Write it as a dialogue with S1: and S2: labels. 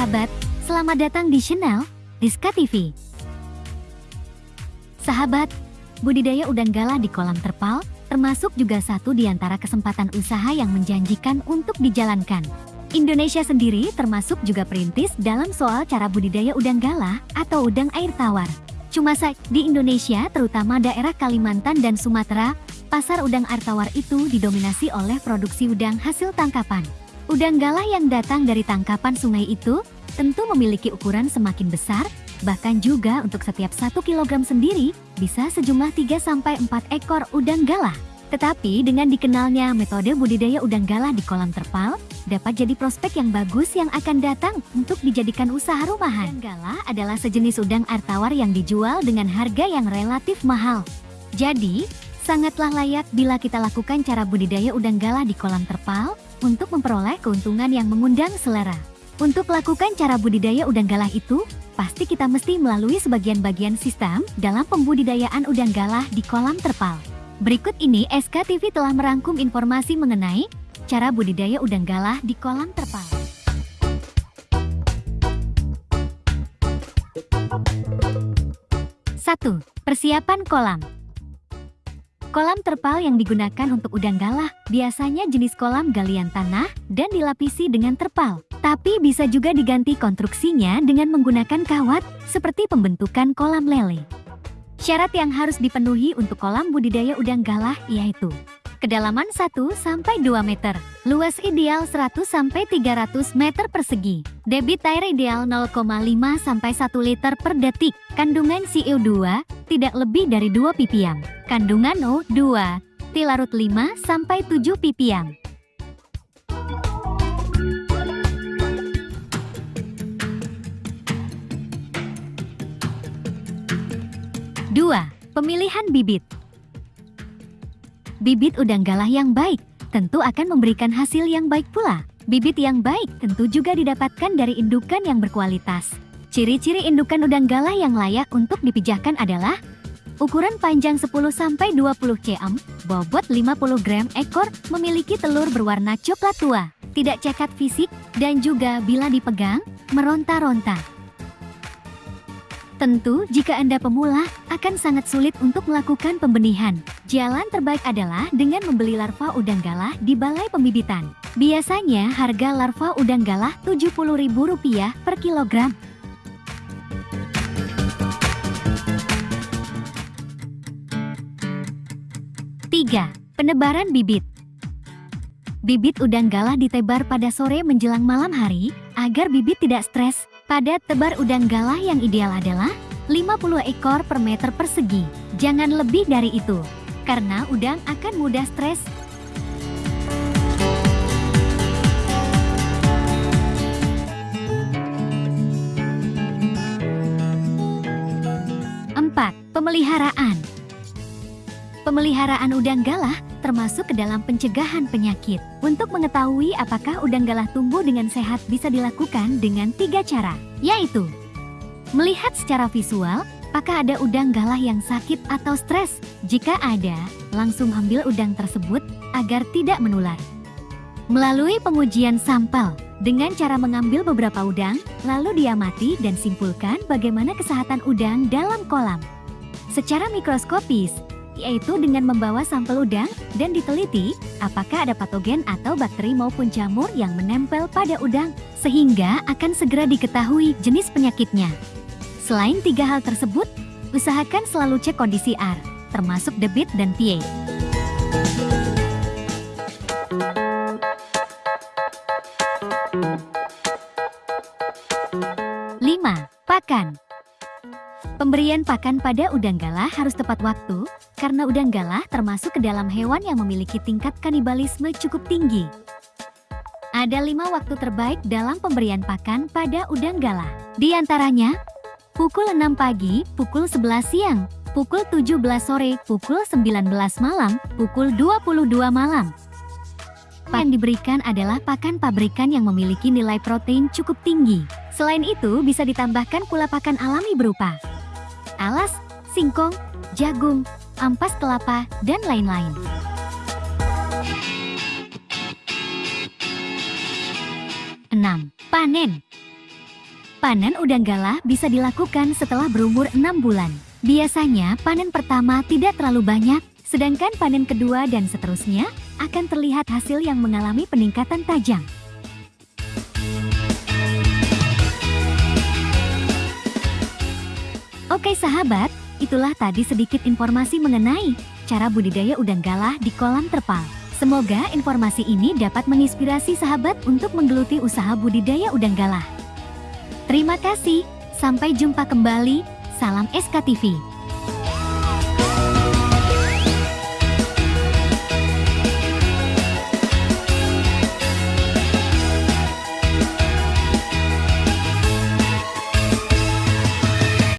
S1: sahabat, selamat datang di channel Diska TV. Sahabat, budidaya udang galah di kolam terpal termasuk juga satu di antara kesempatan usaha yang menjanjikan untuk dijalankan. Indonesia sendiri termasuk juga perintis dalam soal cara budidaya udang galah atau udang air tawar. Cuma saja di Indonesia, terutama daerah Kalimantan dan Sumatera, pasar udang air tawar itu didominasi oleh produksi udang hasil tangkapan. Udang galah yang datang dari tangkapan sungai itu tentu memiliki ukuran semakin besar, bahkan juga untuk setiap 1 kg sendiri bisa sejumlah 3-4 ekor udang galah. Tetapi dengan dikenalnya metode budidaya udang galah di kolam terpal, dapat jadi prospek yang bagus yang akan datang untuk dijadikan usaha rumahan. Udang galah adalah sejenis udang air tawar yang dijual dengan harga yang relatif mahal. Jadi, sangatlah layak bila kita lakukan cara budidaya udang galah di kolam terpal, untuk memperoleh keuntungan yang mengundang selera. Untuk melakukan cara budidaya udang galah itu, pasti kita mesti melalui sebagian bagian sistem dalam pembudidayaan udang galah di kolam terpal. Berikut ini SKTV telah merangkum informasi mengenai cara budidaya udang galah di kolam terpal. Satu, Persiapan kolam Kolam terpal yang digunakan untuk udang galah biasanya jenis kolam galian tanah dan dilapisi dengan terpal. Tapi bisa juga diganti konstruksinya dengan menggunakan kawat seperti pembentukan kolam lele. Syarat yang harus dipenuhi untuk kolam budidaya udang galah yaitu kedalaman 1-2 meter, luas ideal 100-300 meter persegi, debit air ideal 0,5-1 liter per detik, kandungan CO2 tidak lebih dari 2 ppm, kandungan O2 tilarut 5-7 ppm. Dua, pemilihan bibit. Bibit udang galah yang baik tentu akan memberikan hasil yang baik pula. Bibit yang baik tentu juga didapatkan dari indukan yang berkualitas. Ciri-ciri indukan udang galah yang layak untuk dipijahkan adalah ukuran panjang 10-20 cm, bobot 50 gram ekor, memiliki telur berwarna coklat tua, tidak cacat fisik, dan juga bila dipegang, meronta-ronta. Tentu, jika Anda pemula, akan sangat sulit untuk melakukan pembenihan. Jalan terbaik adalah dengan membeli larva udang galah di balai pembibitan. Biasanya harga larva udang galah Rp70.000 per kilogram. Tiga, Penebaran bibit Bibit udang galah ditebar pada sore menjelang malam hari, agar bibit tidak stres pada tebar udang galah yang ideal adalah 50 ekor per meter persegi. Jangan lebih dari itu, karena udang akan mudah stres. Empat, pemeliharaan. Pemeliharaan udang galah termasuk ke dalam pencegahan penyakit. Untuk mengetahui apakah udang galah tumbuh dengan sehat bisa dilakukan dengan tiga cara, yaitu Melihat secara visual, apakah ada udang galah yang sakit atau stres? Jika ada, langsung ambil udang tersebut agar tidak menular. Melalui pengujian sampel, dengan cara mengambil beberapa udang, lalu diamati dan simpulkan bagaimana kesehatan udang dalam kolam. Secara mikroskopis, yaitu dengan membawa sampel udang dan diteliti apakah ada patogen atau bakteri maupun jamur yang menempel pada udang, sehingga akan segera diketahui jenis penyakitnya. Selain tiga hal tersebut, usahakan selalu cek kondisi air, termasuk debit dan pH. Pakan. Pemberian pakan pada udang galah harus tepat waktu, karena udang galah termasuk ke dalam hewan yang memiliki tingkat kanibalisme cukup tinggi. Ada lima waktu terbaik dalam pemberian pakan pada udang galah. Di antaranya, pukul 6 pagi, pukul 11 siang, pukul 17 sore, pukul 19 malam, pukul 22 malam. Yang diberikan adalah pakan pabrikan yang memiliki nilai protein cukup tinggi. Selain itu, bisa ditambahkan pula pakan alami berupa alas, singkong, jagung, ampas kelapa, dan lain-lain. Panen Panen udang galah bisa dilakukan setelah berumur 6 bulan. Biasanya panen pertama tidak terlalu banyak, sedangkan panen kedua dan seterusnya akan terlihat hasil yang mengalami peningkatan tajam. Oke sahabat, itulah tadi sedikit informasi mengenai cara budidaya udang galah di kolam terpal. Semoga informasi ini dapat menginspirasi sahabat untuk menggeluti usaha budidaya udang galah. Terima kasih, sampai jumpa kembali, salam SKTV.